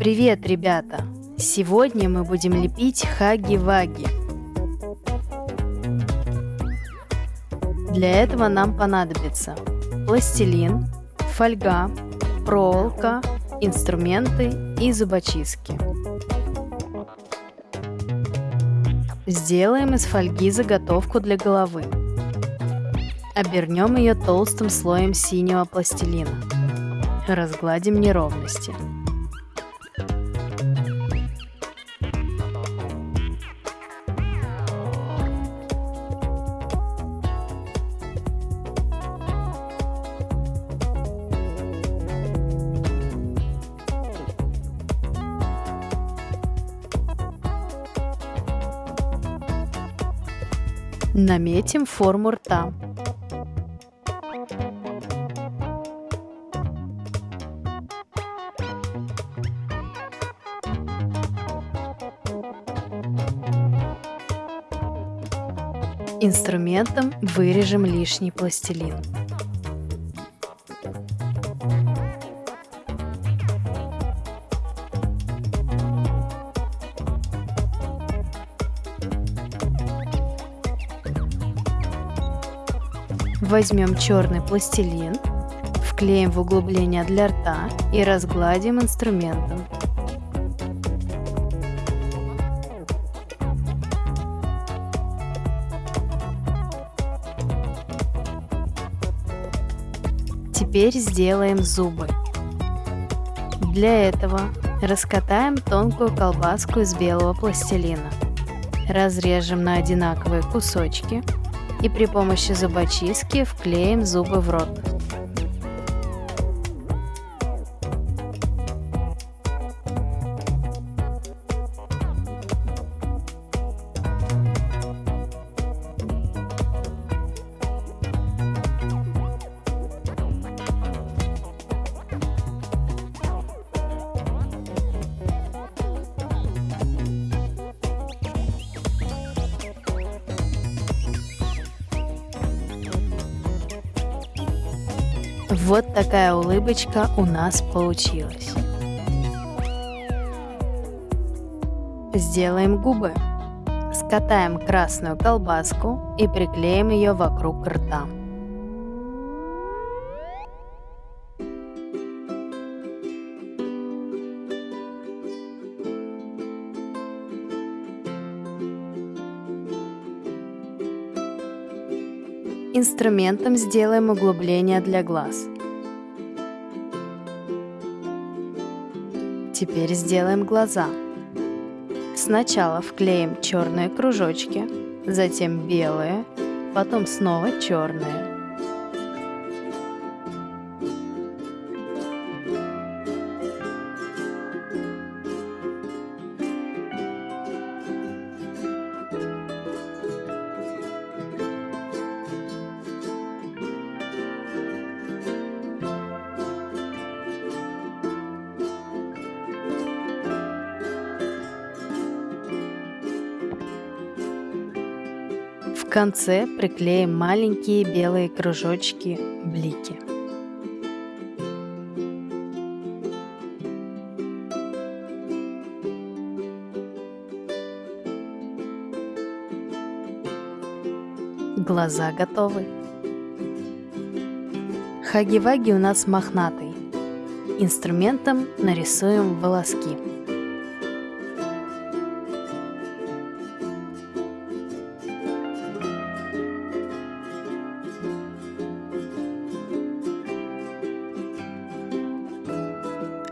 Привет, ребята! Сегодня мы будем лепить хаги-ваги. Для этого нам понадобится пластилин, фольга, проволока, инструменты и зубочистки. Сделаем из фольги заготовку для головы. Обернем ее толстым слоем синего пластилина. Разгладим неровности. Наметим форму рта. Инструментом вырежем лишний пластилин. Возьмем черный пластилин, вклеим в углубление для рта и разгладим инструментом. Теперь сделаем зубы. Для этого раскатаем тонкую колбаску из белого пластилина. Разрежем на одинаковые кусочки и при помощи зубочистки вклеим зубы в рот. Вот такая улыбочка у нас получилась. Сделаем губы. Скатаем красную колбаску и приклеим ее вокруг рта. Инструментом сделаем углубление для глаз. Теперь сделаем глаза. Сначала вклеим черные кружочки, затем белые, потом снова черные. Конце приклеим маленькие белые кружочки блики. Глаза готовы. Хаги-ваги у нас мохнатый. Инструментом нарисуем волоски.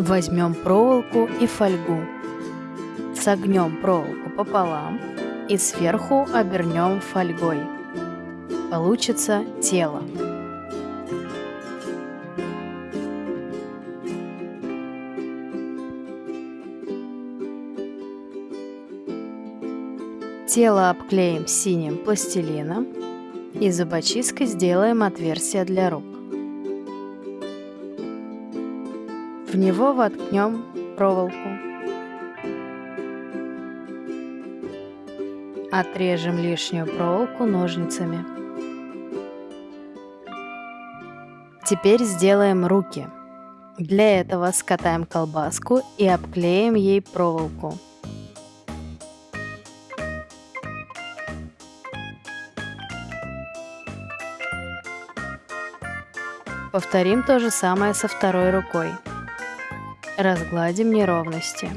Возьмем проволоку и фольгу. Согнем проволоку пополам и сверху обернем фольгой. Получится тело. Тело обклеим синим пластилином и зубочисткой сделаем отверстие для рук. В него воткнем проволоку. Отрежем лишнюю проволоку ножницами. Теперь сделаем руки. Для этого скатаем колбаску и обклеим ей проволоку. Повторим то же самое со второй рукой. Разгладим неровности.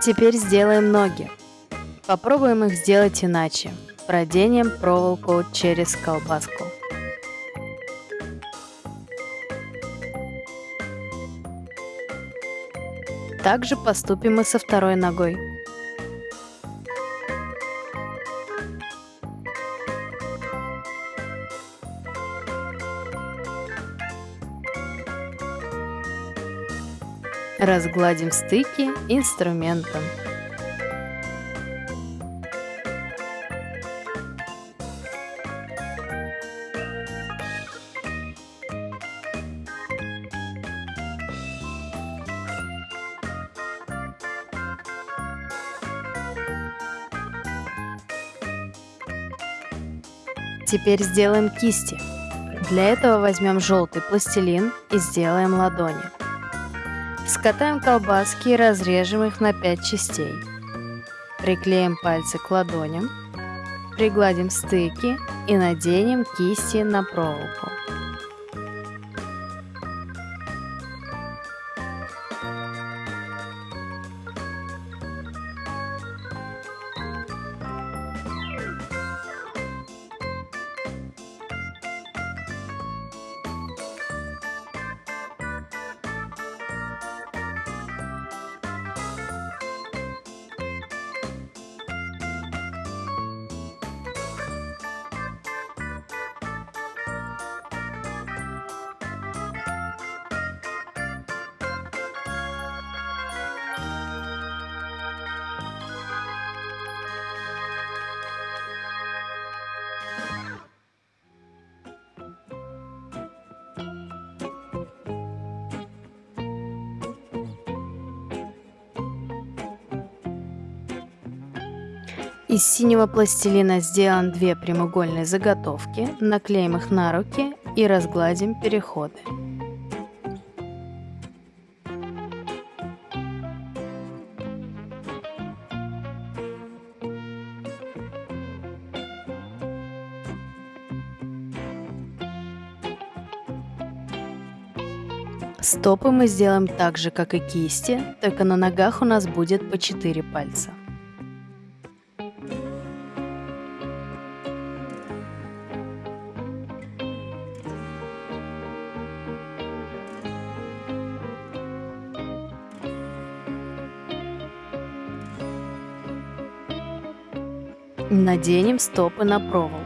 Теперь сделаем ноги. Попробуем их сделать иначе. Проденем проволоку через колбаску. Также поступим и со второй ногой. Разгладим стыки инструментом. Теперь сделаем кисти. Для этого возьмем желтый пластилин и сделаем ладони. Скатаем колбаски и разрежем их на 5 частей. Приклеим пальцы к ладоням, пригладим стыки и наденем кисти на проволоку. Из синего пластилина сделаем две прямоугольные заготовки, наклеим их на руки и разгладим переходы. Стопы мы сделаем так же, как и кисти, только на ногах у нас будет по 4 пальца. Наденем стопы на проволоку.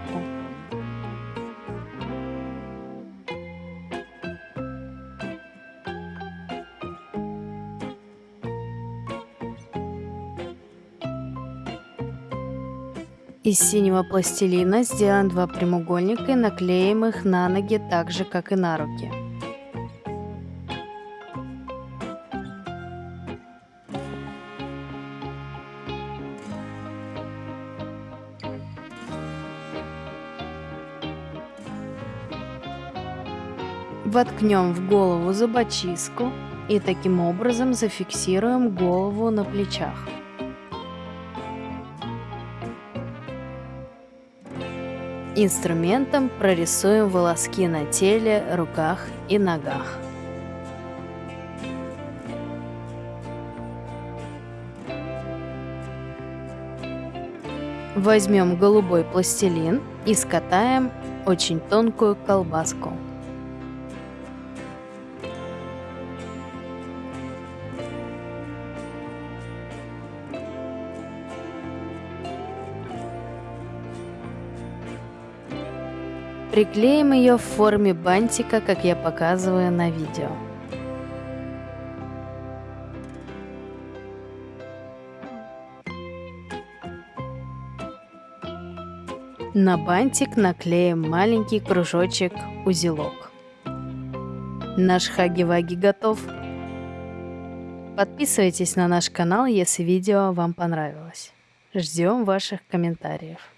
Из синего пластилина сделаем два прямоугольника и наклеим их на ноги так же, как и на руки. Воткнем в голову зубочистку и таким образом зафиксируем голову на плечах. Инструментом прорисуем волоски на теле, руках и ногах. Возьмем голубой пластилин и скатаем очень тонкую колбаску. Приклеим ее в форме бантика, как я показываю на видео. На бантик наклеим маленький кружочек узелок. Наш хаги-ваги готов. Подписывайтесь на наш канал, если видео вам понравилось. Ждем ваших комментариев.